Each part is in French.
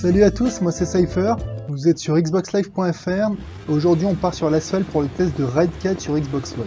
Salut à tous, moi c'est Cypher, vous êtes sur xboxlive.fr. Aujourd'hui on part sur l'asphalte pour le test de Ride 4 sur Xbox One.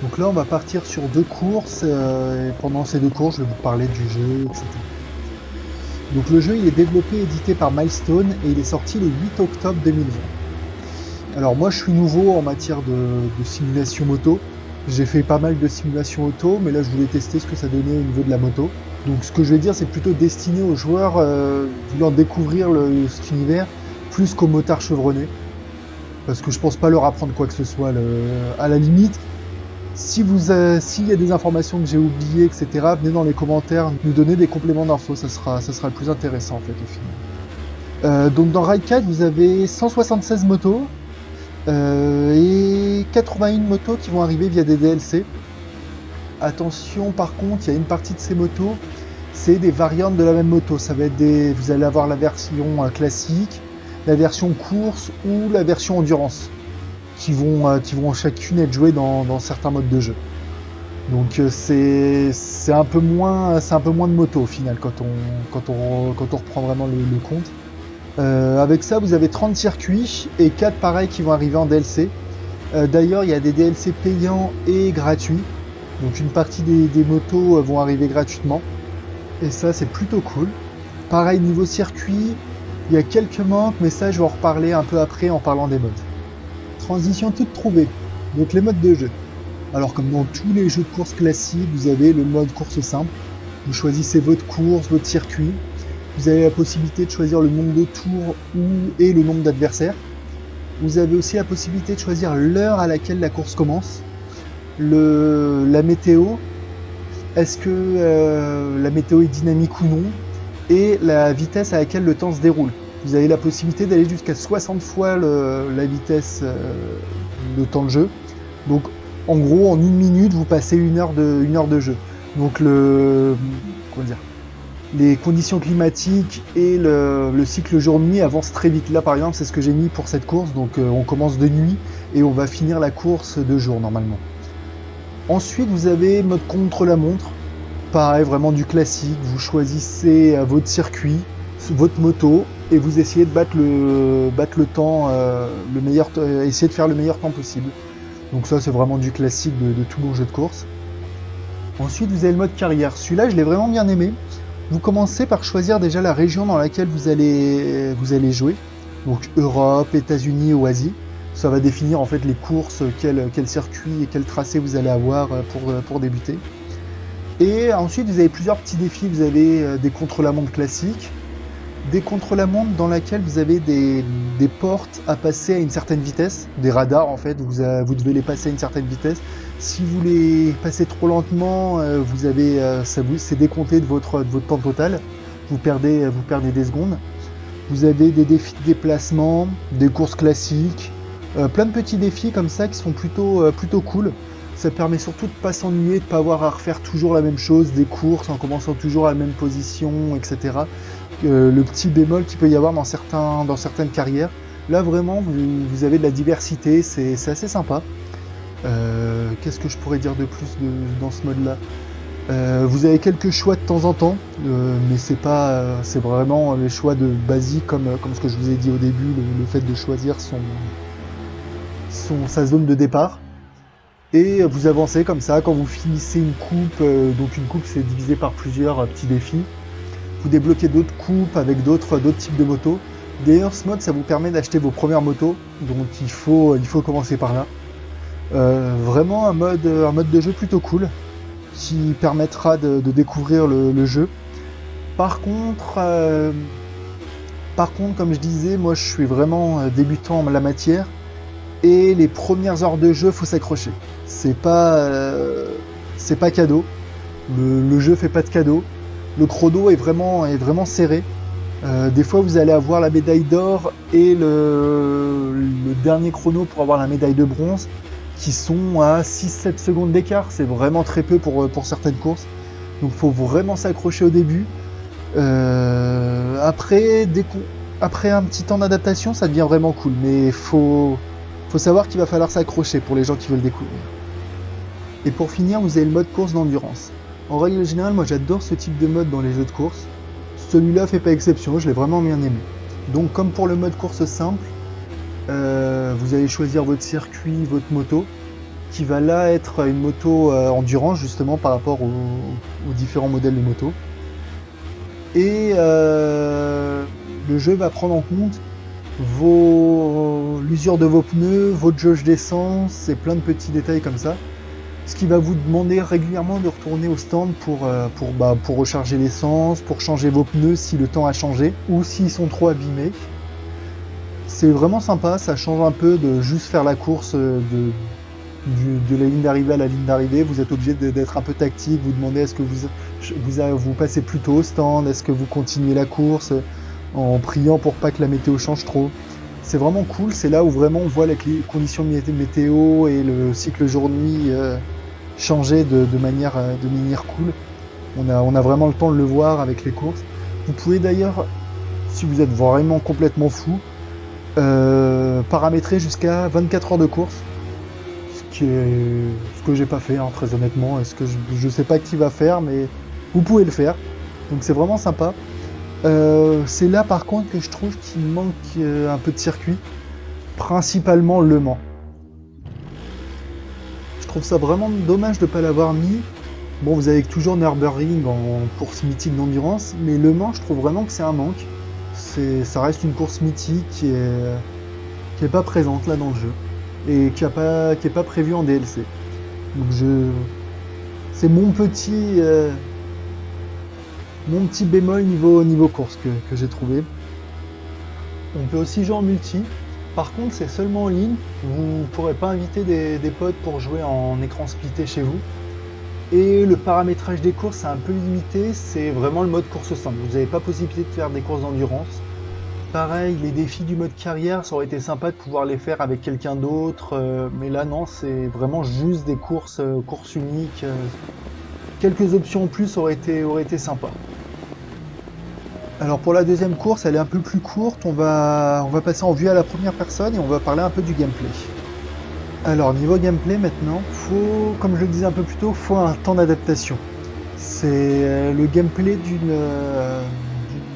Donc là on va partir sur deux courses, euh, pendant ces deux courses je vais vous parler du jeu, etc. Donc le jeu il est développé et édité par Milestone et il est sorti le 8 octobre 2020. Alors moi je suis nouveau en matière de, de simulation moto, j'ai fait pas mal de simulations auto, mais là je voulais tester ce que ça donnait au niveau de la moto. Donc ce que je vais dire, c'est plutôt destiné aux joueurs euh, voulant découvrir le, cet univers plus qu'aux motards chevronnés. Parce que je pense pas leur apprendre quoi que ce soit. Le... À la limite, si vous euh, s'il y a des informations que j'ai oubliées, etc., venez dans les commentaires nous donner des compléments d'infos, ça sera, ça sera le plus intéressant en fait au final. Euh, donc dans Ride 4, vous avez 176 motos euh, et 81 motos qui vont arriver via des DLC. Attention, par contre, il y a une partie de ces motos, c'est des variantes de la même moto. Ça va être vous allez avoir la version euh, classique, la version course ou la version endurance, qui vont, euh, chacune être jouées dans, certains modes de jeu. Donc euh, c'est un peu moins de moto au final quand on quand reprend vraiment le, compte. Avec ça, vous avez 30 circuits et 4 pareils qui vont arriver en DLC. D'ailleurs, il y a des DLC payants et gratuits. Donc une partie des, motos euh, vont arriver gratuitement. Et ça, c'est plutôt cool. Pareil, niveau circuit, il y a quelques manques, mais ça, je vais en reparler un peu après en parlant des modes. Transition toute trouvée. Donc les modes de jeu. Alors comme dans tous les jeux de course classiques, vous avez le mode course simple. Vous choisissez votre course, votre circuit. Vous avez la possibilité de choisir le nombre de tours ou, et le nombre d'adversaires. Vous avez aussi la possibilité de choisir l'heure à laquelle la course commence. La météo, est-ce que euh, la météo est dynamique ou non, et la vitesse à laquelle le temps se déroule? Vous avez la possibilité d'aller jusqu'à 60 fois la vitesse, euh, le temps de jeu. Donc en gros, en une minute, vous passez une heure de, de jeu. Donc les conditions climatiques et le, le cycle jour-nuit avancent très vite. Là, par exemple, c'est ce que j'ai mis pour cette course. Donc, euh, on commence de nuit et on va finir la course de jour normalement. Ensuite, vous avez mode contre-la-montre. Pareil, vraiment du classique. Vous choisissez euh, votre circuit, votre moto et vous essayez de battre le, temps, euh, euh, de faire le meilleur temps possible. Donc ça, c'est vraiment du classique de, de tout bon jeu de course. Ensuite, vous avez le mode carrière. Celui-là, je l'ai vraiment bien aimé. Vous commencez par choisir déjà la région dans laquelle vous allez, vous allez jouer. Donc Europe, États-Unis ou Asie. Ça va définir en fait les courses, quel, circuit et quel tracé vous allez avoir pour, pour débuter. Et ensuite, vous avez plusieurs petits défis. Vous avez euh, des contre-la-montre classiques, des contre-la-montre dans laquelle vous avez des, des, portes à passer à une certaine vitesse, des radars en fait, vous, vous devez les passer à une certaine vitesse. Si vous les passez trop lentement, euh, vous avez, euh, ça vous, c'est décompté de votre, de votre temps total, vous perdez, vous perdez des secondes. Vous avez des défis de déplacement, des courses classiques, euh, plein de petits défis comme ça qui sont plutôt, plutôt cool. Ça permet surtout de pas s'ennuyer, de pas avoir à refaire toujours la même chose, des courses en commençant toujours à la même position, etc. Euh, le petit bémol qu'il peut y avoir dans, certains, dans certaines carrières. Là vraiment, vous, vous avez de la diversité, c'est assez sympa. Euh, Qu'est-ce que je pourrais dire de plus dans ce mode-là? Euh, Vous avez quelques choix de temps en temps, euh, mais c'est pas, c'est vraiment les choix de basique comme, comme ce que je vous ai dit au début, le, le fait de choisir son, son, sa zone de départ. Et vous avancez comme ça. Quand vous finissez une coupe euh, donc une coupe c'est divisé par plusieurs euh, petits défis. Vous débloquez d'autres coupes avec d'autres types de motos. D'ailleurs ce mode ça vous permet d'acheter vos premières motos. Donc il faut il faut commencer par là. Euh, vraiment un mode un mode de jeu plutôt cool qui permettra de, découvrir le, jeu. Par contre par contre comme je disais moi je suis vraiment débutant en la matière et les premières heures de jeu faut s'accrocher. C'est pas euh, c'est pas cadeau. Le, le, jeu fait pas de cadeau. Le chrono est vraiment est vraiment serré. Euh, des fois vous allez avoir la médaille d'or et le, dernier chrono pour avoir la médaille de bronze qui sont à 6-7 secondes d'écart. C'est vraiment très peu pour, pour certaines courses. Donc faut vraiment s'accrocher au début. Euh, après après un petit temps d'adaptation ça devient vraiment cool. Mais faut faut savoir qu'il va falloir s'accrocher pour les gens qui veulent découvrir. Et pour finir, vous avez le mode course d'endurance. En règle générale, moi j'adore ce type de mode dans les jeux de course. celui-là fait pas exception, je l'ai vraiment bien aimé. Donc comme pour le mode course simple, euh, vous allez choisir votre circuit, votre moto, qui va là être une moto euh, endurance justement par rapport aux, différents modèles de moto. Et euh, le jeu va prendre en compte l'usure de vos pneus, votre jauge d'essence et plein de petits détails comme ça. Ce qui va vous demander régulièrement de retourner au stand pour, pour, bah, pour recharger l'essence, pour changer vos pneus si le temps a changé ou s'ils sont trop abîmés. C'est vraiment sympa, ça change un peu de juste faire la course de, de la ligne d'arrivée à la ligne d'arrivée. Vous êtes obligé d'être un peu tactique, vous demandez est-ce que vous, vous, vous passez plutôt au stand, est-ce que vous continuez la course? En priant pour pas que la météo change trop. C'est vraiment cool, c'est là où vraiment on voit les conditions météo et le cycle jour-nuit euh, changer de, manière, euh, de manière cool. On a, on a vraiment le temps de le voir avec les courses. Vous pouvez d'ailleurs, si vous êtes vraiment complètement fou, euh, paramétrer jusqu'à 24 heures de course. Ce qui est ce que j'ai pas fait, hein, très honnêtement. Est-ce que je, je, sais pas qui va faire, mais vous pouvez le faire. Donc c'est vraiment sympa. Euh, c'est là par contre que je trouve qu'il manque euh, un peu de circuit, principalement Le Mans. Je trouve ça vraiment dommage de ne pas l'avoir mis. Bon, vous avez toujours Nürburgring en course mythique d'endurance, mais Le Mans, je trouve vraiment que c'est un manque ça reste une course mythique qui est, qui est pas présente là dans le jeu et qui a pas qui est pas prévue en DLC. Donc je c'est mon petit euh, mon petit bémol niveau course que, j'ai trouvé. On peut aussi jouer en multi. Par contre, c'est seulement en ligne. Vous pourrez pas inviter des, potes pour jouer en écran splitté chez vous. Et le paramétrage des courses est un peu limité, c'est vraiment le mode course simple. Vous n'avez pas possibilité de faire des courses d'endurance. Pareil, les défis du mode carrière, ça aurait été sympa de pouvoir les faire avec quelqu'un d'autre, euh, mais là non, c'est vraiment juste des courses, euh, courses uniques. Euh. quelques options en plus auraient été, auraient été sympa. Alors pour la deuxième course, elle est un peu plus courte, on va, passer en vue à la première personne et on va parler un peu du gameplay. Alors niveau gameplay maintenant, comme je le disais un peu plus tôt, faut un temps d'adaptation. C'est euh, le gameplay d'une euh,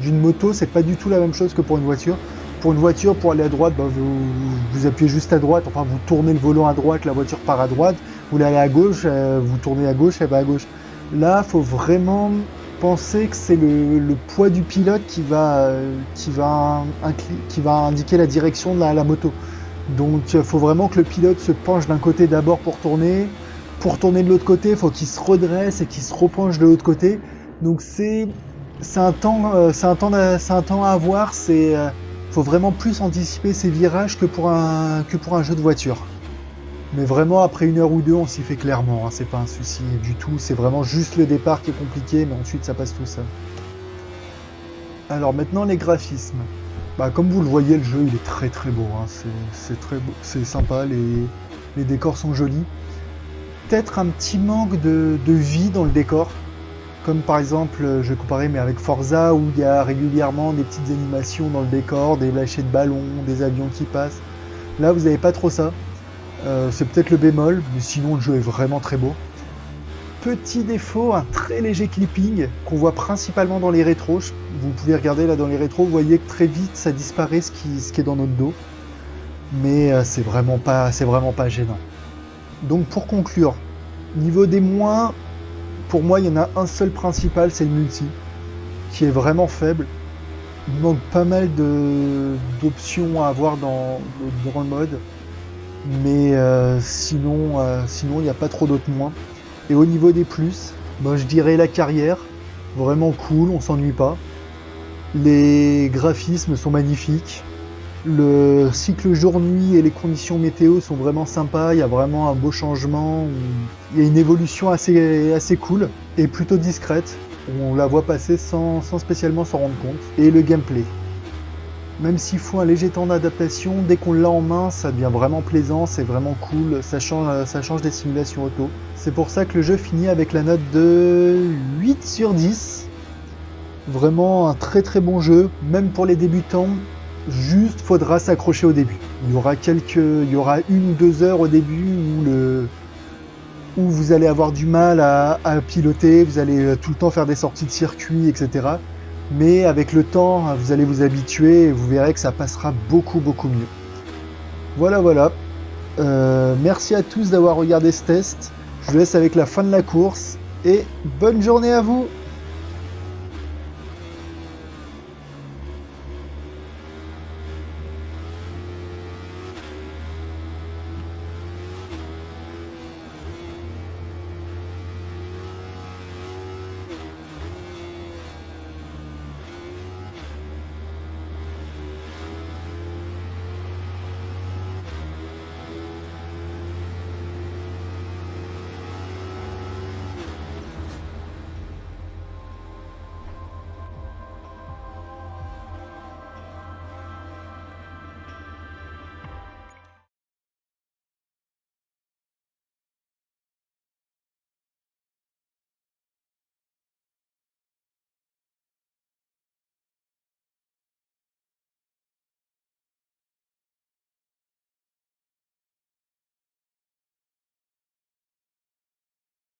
d'une moto, c'est pas du tout la même chose que pour une voiture. Pour une voiture, pour aller à droite, bah, vous, appuyez juste à droite, enfin vous tournez le volant à droite, la voiture part à droite. Vous voulez à gauche, euh, vous tournez à gauche, elle va à gauche. Là, faut vraiment que c'est le, poids du pilote qui va, va, qui va indiquer la direction de la moto. Donc il faut vraiment que le pilote se penche d'un côté d'abord pour tourner. Pour tourner de l'autre côté, il faut qu'il se redresse et qu'il se repenche de l'autre côté. Donc c'est un temps euh, un temps un temps à avoir. Euh, faut vraiment plus anticiper ces virages que pour un que pour un jeu de voiture. Mais vraiment après une heure ou deux, on s'y fait clairement. Hein, c'est pas un souci du tout. C'est vraiment juste le départ qui est compliqué, mais ensuite ça passe tout seul. Alors maintenant les graphismes. Bah, comme vous le voyez, le jeu il est très très beau. Hein. C'est très beau, c'est sympa, les, décors sont jolis. Peut-être un petit manque de, vie dans le décor. Comme par exemple, je vais comparer mais avec Forza où il y a régulièrement des petites animations dans le décor, des lâchers de ballons, des avions qui passent. Là, vous n'avez pas trop ça. Euh, c'est peut-être le bémol, mais sinon le jeu est vraiment très beau petit défaut, un très léger clipping qu'on voit principalement dans les rétros. Vous pouvez regarder là dans les rétros, vous voyez que très vite ça disparaît ce qui, est dans notre dos. Mais euh, c'est vraiment pas c'est vraiment pas gênant. Donc pour conclure, niveau des moins, pour moi il y en a un seul principal, c'est le multi, qui est vraiment faible. Il manque pas mal d'options à avoir dans, dans, le mode. Mais euh, sinon, euh, sinon il n'y a pas trop d'autres moins. Et au niveau des plus, ben, je dirais la carrière, vraiment cool, on s'ennuie pas. Les graphismes sont magnifiques. Le cycle jour-nuit et les conditions météo sont vraiment sympas. Il y a vraiment un beau changement. Il y a une évolution assez, assez cool et plutôt discrète. On la voit passer sans, sans spécialement s'en rendre compte. Et le gameplay. Même s'il faut un léger temps d'adaptation, dès qu'on l'a en main, ça devient vraiment plaisant, c'est vraiment cool, ça change, change des simulations auto. C'est pour ça que le jeu finit avec la note de 8 sur 10. Vraiment un très très bon jeu, même pour les débutants. Juste faudra s'accrocher au début. Il y aura quelques, il y aura une ou deux heures au début où le, où vous allez avoir du mal à, à piloter, vous allez tout le temps faire des sorties de circuit, etc. mais avec le temps, vous allez vous habituer et vous verrez que ça passera beaucoup beaucoup mieux. Voilà, voilà. Euh, merci à tous d'avoir regardé ce test. Je vous laisse avec la fin de la course et bonne journée à vous